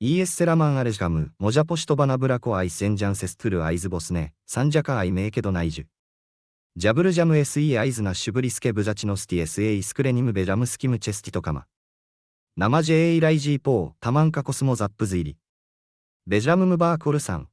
イエスセラマンアレジカム、モジャポシトバナブラコアイセンジャンセストゥルアイズボスネ、サンジャカアイメイケドナイジュ。ジャブルジャムエ SE アイズナシュブリスケブザチノスティエスエイスクレニムベジャムスキムチェスティトカマ。ナマジェエイライジーポー、タマンカコスモザップズイリ。ベジャムムバーコルサン、